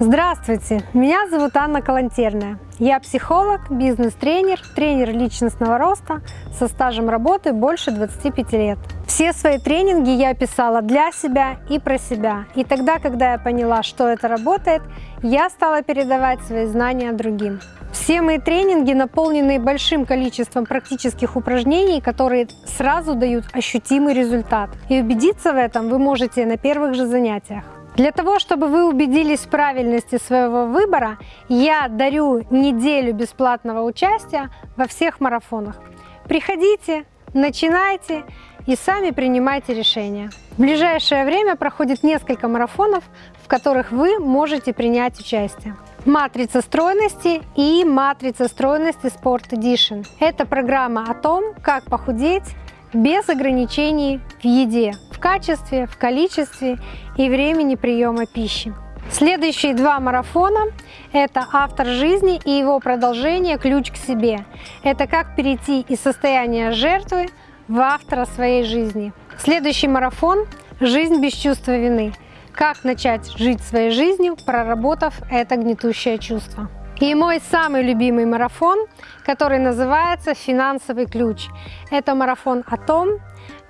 Здравствуйте, меня зовут Анна Калантерная. Я психолог, бизнес-тренер, тренер личностного роста со стажем работы больше 25 лет. Все свои тренинги я писала для себя и про себя. И тогда, когда я поняла, что это работает, я стала передавать свои знания другим. Все мои тренинги наполнены большим количеством практических упражнений, которые сразу дают ощутимый результат. И убедиться в этом вы можете на первых же занятиях. Для того, чтобы вы убедились в правильности своего выбора, я дарю неделю бесплатного участия во всех марафонах. Приходите, начинайте и сами принимайте решения. В ближайшее время проходит несколько марафонов, в которых вы можете принять участие. Матрица стройности и матрица стройности Sport Edition. Это программа о том, как похудеть без ограничений в еде, в качестве, в количестве и времени приема пищи. Следующие два марафона – это «Автор жизни» и его продолжение «Ключ к себе». Это как перейти из состояния жертвы в автора своей жизни. Следующий марафон – «Жизнь без чувства вины». Как начать жить своей жизнью, проработав это гнетущее чувство. И мой самый любимый марафон, который называется «Финансовый ключ». Это марафон о том,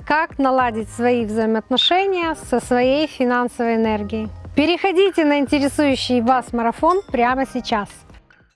как наладить свои взаимоотношения со своей финансовой энергией. Переходите на интересующий вас марафон прямо сейчас.